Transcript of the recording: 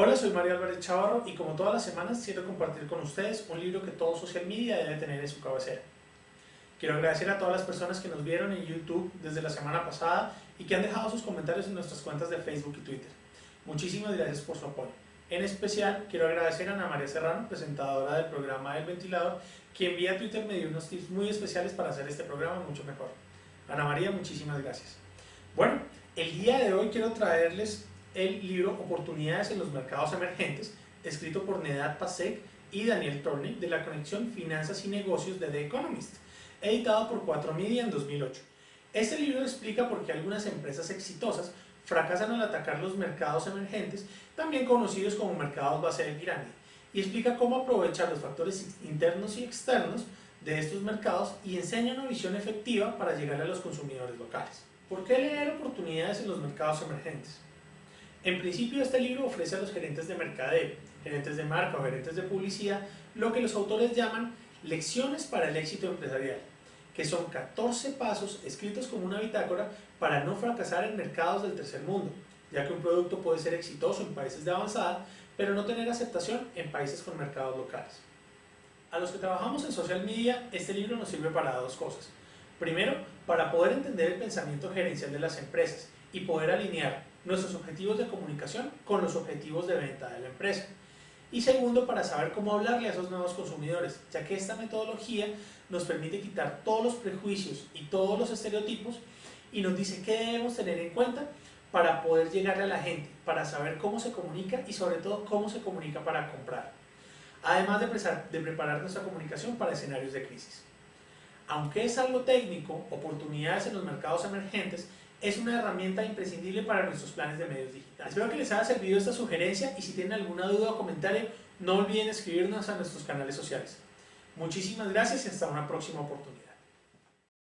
Hola, soy Mario Álvarez Chavarro y como todas las semanas quiero compartir con ustedes un libro que todo social media debe tener en su cabecera. Quiero agradecer a todas las personas que nos vieron en YouTube desde la semana pasada y que han dejado sus comentarios en nuestras cuentas de Facebook y Twitter. Muchísimas gracias por su apoyo. En especial quiero agradecer a Ana María Serrano, presentadora del programa El Ventilador, quien vía Twitter me dio unos tips muy especiales para hacer este programa mucho mejor. Ana María, muchísimas gracias. Bueno, el día de hoy quiero traerles el libro Oportunidades en los Mercados Emergentes, escrito por Nedad Pasek y Daniel Torney de la conexión Finanzas y Negocios de The Economist, editado por 4 Media en 2008. Este libro explica por qué algunas empresas exitosas fracasan al atacar los mercados emergentes, también conocidos como mercados base de pirámide, y explica cómo aprovechar los factores internos y externos de estos mercados y enseña una visión efectiva para llegar a los consumidores locales. ¿Por qué leer oportunidades en los mercados emergentes? En principio este libro ofrece a los gerentes de mercadeo, gerentes de marca o gerentes de publicidad lo que los autores llaman lecciones para el éxito empresarial, que son 14 pasos escritos como una bitácora para no fracasar en mercados del tercer mundo, ya que un producto puede ser exitoso en países de avanzada, pero no tener aceptación en países con mercados locales. A los que trabajamos en social media, este libro nos sirve para dos cosas. Primero, para poder entender el pensamiento gerencial de las empresas y poder alinear nuestros objetivos de comunicación con los objetivos de venta de la empresa. Y segundo, para saber cómo hablarle a esos nuevos consumidores, ya que esta metodología nos permite quitar todos los prejuicios y todos los estereotipos y nos dice qué debemos tener en cuenta para poder llegarle a la gente, para saber cómo se comunica y sobre todo cómo se comunica para comprar. Además de, preparar nuestra comunicación para escenarios de crisis. Aunque es algo técnico, oportunidades en los mercados emergentes es una herramienta imprescindible para nuestros planes de medios digitales. Espero que les haya servido esta sugerencia y si tienen alguna duda o comentario, no olviden escribirnos a nuestros canales sociales. Muchísimas gracias y hasta una próxima oportunidad.